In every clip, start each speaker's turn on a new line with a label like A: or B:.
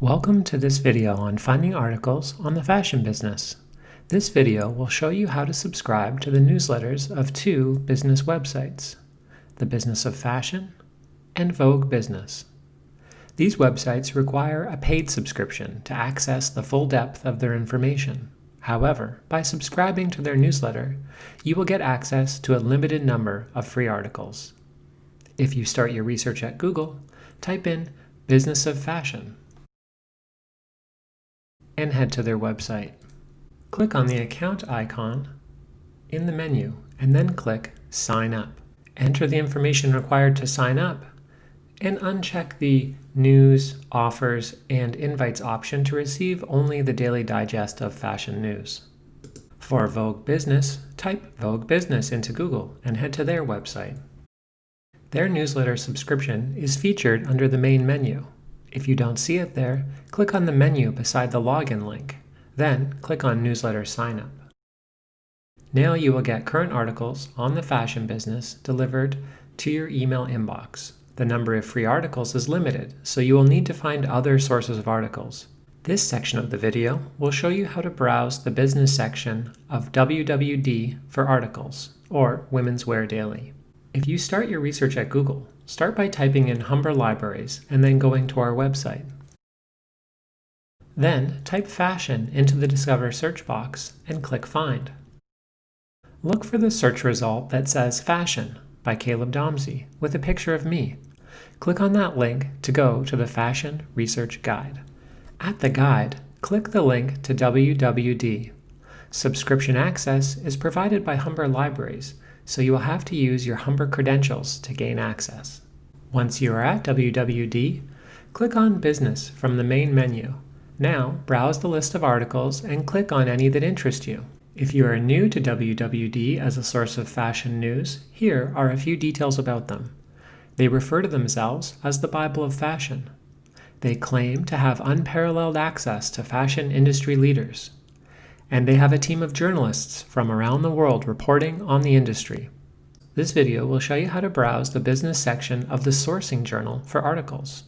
A: Welcome to this video on finding articles on the fashion business. This video will show you how to subscribe to the newsletters of two business websites, The Business of Fashion and Vogue Business. These websites require a paid subscription to access the full depth of their information. However, by subscribing to their newsletter, you will get access to a limited number of free articles. If you start your research at Google, type in Business of Fashion and head to their website. Click on the account icon in the menu and then click Sign Up. Enter the information required to sign up and uncheck the News, Offers, and Invites option to receive only the daily digest of fashion news. For Vogue Business, type Vogue Business into Google and head to their website. Their newsletter subscription is featured under the main menu. If you don't see it there, click on the menu beside the login link. Then click on Newsletter Sign Up. Now you will get current articles on the fashion business delivered to your email inbox. The number of free articles is limited, so you will need to find other sources of articles. This section of the video will show you how to browse the business section of WWD for articles, or Women's Wear Daily. If you start your research at Google, start by typing in Humber Libraries and then going to our website. Then type fashion into the Discover search box and click Find. Look for the search result that says Fashion by Caleb Domsey with a picture of me. Click on that link to go to the Fashion Research Guide. At the guide, click the link to WWD. Subscription access is provided by Humber Libraries, so you will have to use your Humber credentials to gain access. Once you are at WWD, click on Business from the main menu. Now, browse the list of articles and click on any that interest you. If you are new to WWD as a source of fashion news, here are a few details about them. They refer to themselves as the Bible of Fashion. They claim to have unparalleled access to fashion industry leaders and they have a team of journalists from around the world reporting on the industry. This video will show you how to browse the business section of the Sourcing Journal for articles.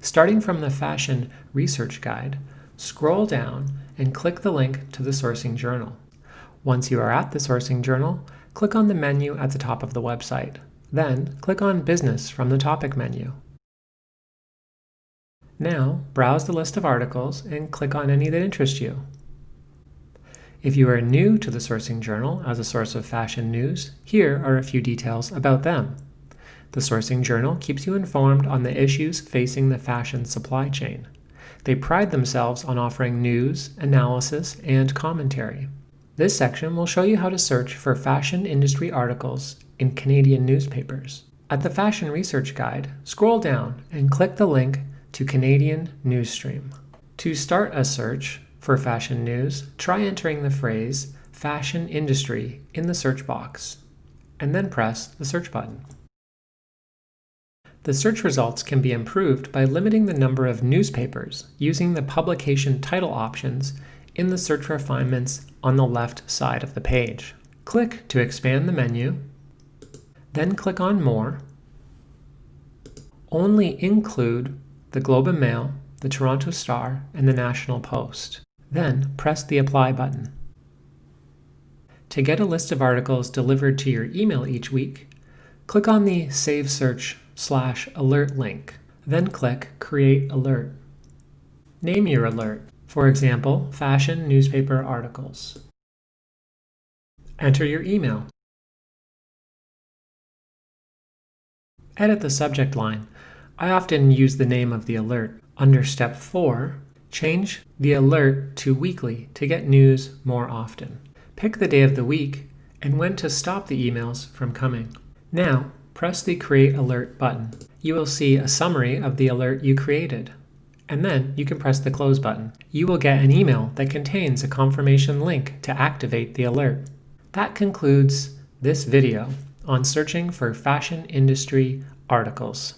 A: Starting from the Fashion Research Guide, scroll down and click the link to the Sourcing Journal. Once you are at the Sourcing Journal, click on the menu at the top of the website. Then, click on Business from the topic menu. Now, browse the list of articles and click on any that interest you. If you are new to the Sourcing Journal as a source of fashion news, here are a few details about them. The Sourcing Journal keeps you informed on the issues facing the fashion supply chain. They pride themselves on offering news, analysis, and commentary. This section will show you how to search for fashion industry articles in Canadian newspapers. At the Fashion Research Guide, scroll down and click the link to Canadian Newsstream. To start a search, for fashion news, try entering the phrase fashion industry in the search box, and then press the search button. The search results can be improved by limiting the number of newspapers using the publication title options in the search refinements on the left side of the page. Click to expand the menu, then click on More. Only include the Globe and Mail, the Toronto Star, and the National Post. Then press the Apply button. To get a list of articles delivered to your email each week, click on the Save Search slash Alert link. Then click Create Alert. Name your alert, for example, Fashion Newspaper Articles. Enter your email. Edit the subject line. I often use the name of the alert. Under Step 4, Change the alert to weekly to get news more often. Pick the day of the week and when to stop the emails from coming. Now, press the Create Alert button. You will see a summary of the alert you created. And then you can press the Close button. You will get an email that contains a confirmation link to activate the alert. That concludes this video on searching for fashion industry articles.